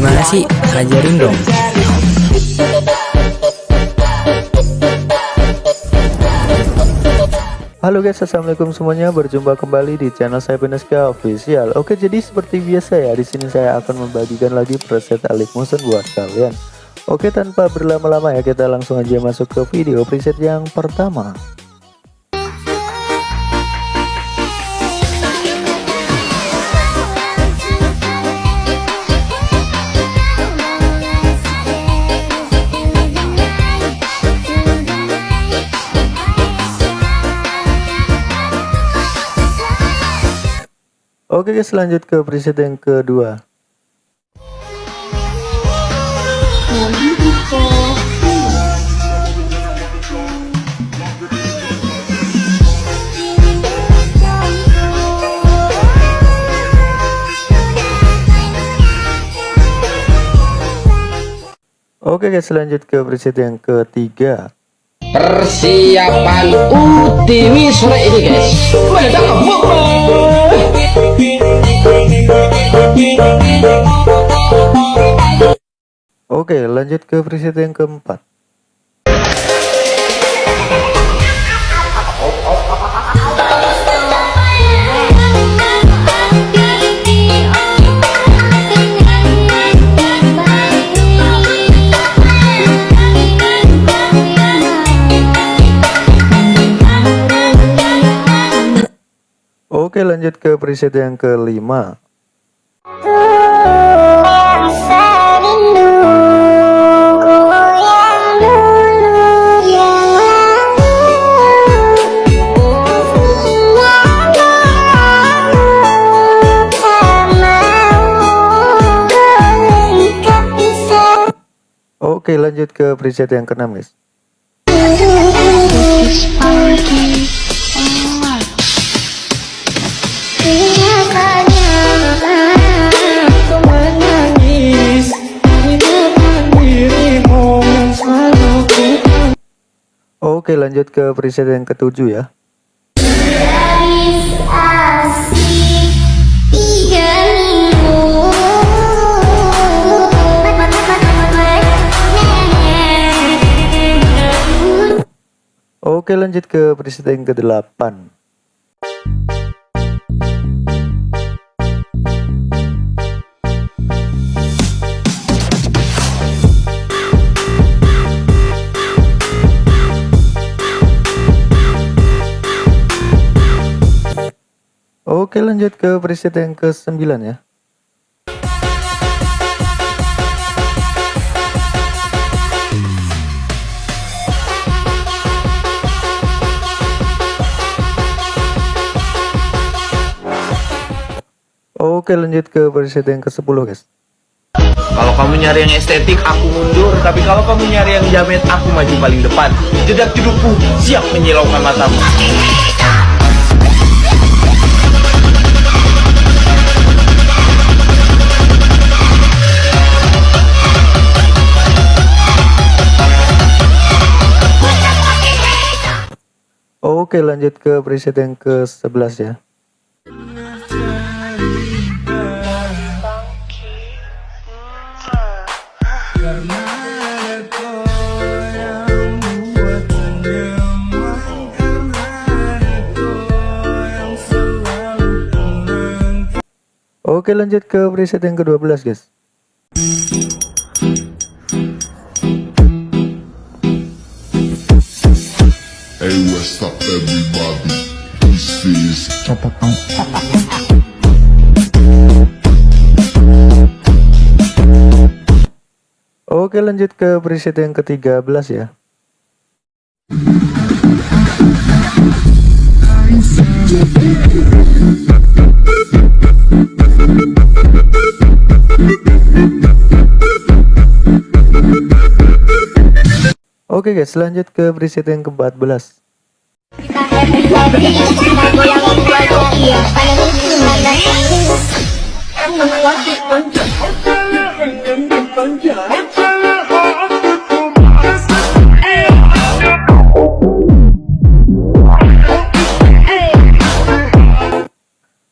Gimana sih? Ajarin dong. Halo guys, assalamualaikum semuanya. Berjumpa kembali di channel saya Peneska Official. Oke, jadi seperti biasa ya, di sini saya akan membagikan lagi preset Alif Motion buat kalian. Oke, tanpa berlama-lama ya, kita langsung aja masuk ke video preset yang pertama. Oke guys lanjut ke preset yang kedua. Oke guys lanjut ke preset yang ketiga. Persiapan ultimi sore ini guys. Meledak Oke lanjut ke preset yang keempat. Oke lanjut ke preset yang kelima Oke lanjut ke preset yang keenam guys. Oke lanjut ke preset yang ketujuh ya Oke lanjut ke preset yang ke-8 Oke lanjut ke preset yang ke-9 ya Oke lanjut ke preset yang ke-10 guys Kalau kamu nyari yang estetik, aku mundur. Tapi kalau kamu nyari yang jamet, aku maju paling depan. Jedak jedukku, siap menyilaukan matamu. Oke lanjut ke preset yang ke-11 ya Oke lanjut ke preset yang ke-12 guys. Hey, what's up, everybody? This is Oke lanjut ke preset yang ke-13 ya Oke guys lanjut ke preset yang ke-14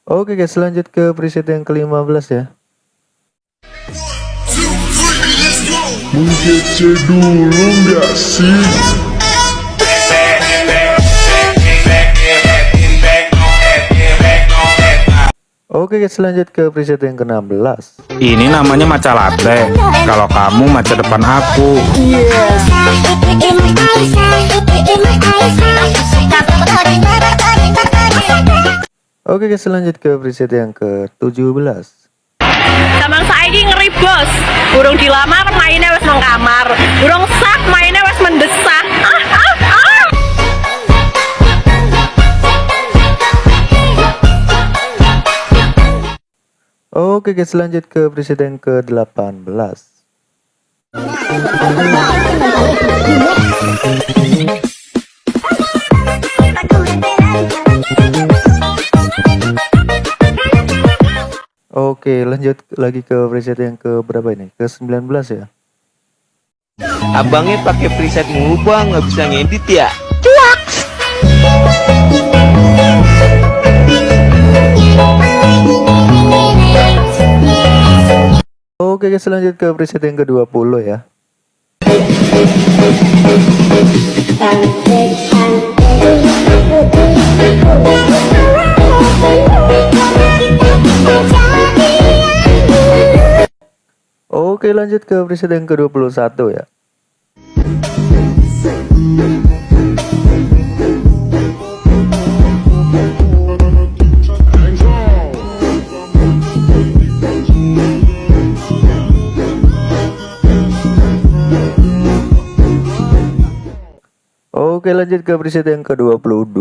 Oke guys lanjut ke preset yang ke-15 ya Mengece dulu nggak sih? Oke guys lanjut ke preset yang ke-16 Ini namanya maca latte. Kalau kamu maca depan aku. Oke guys lanjut ke preset yang ke-17 Zaman saiki ngeri bos. Burung dilamar mainnya wes nang kamar. Burung sak mainnya wes mendesak. Ah ah ah. Oke guys lanjut ke preset yang ke-18 Oke lanjut lagi ke preset yang ke berapa ini? Ke 19 ya? Abangnya pakai preset mulu bang, nggak bisa ngedit ya? Oke guys lanjut ke preset yang ke-20 ya Oke lanjut ke preset yang ke-21 ya. Oke lanjut ke preset yang ke-22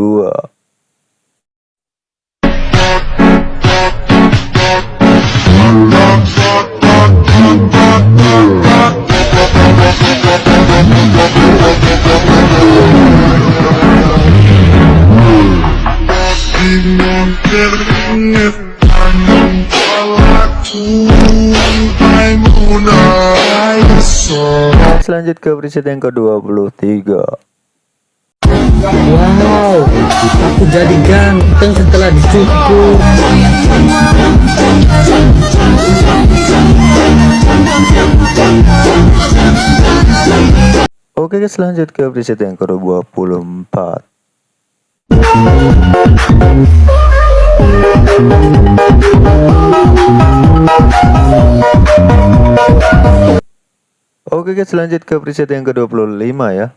Keringet tangan palaku Maimunah Aisyah Selanjut ke preset yang ke-23 Wow, aku jadi ganteng setelah dicukur. Oke guys lanjut ke preset yang ke-24 Oke guys lanjut ke preset yang ke-25 ya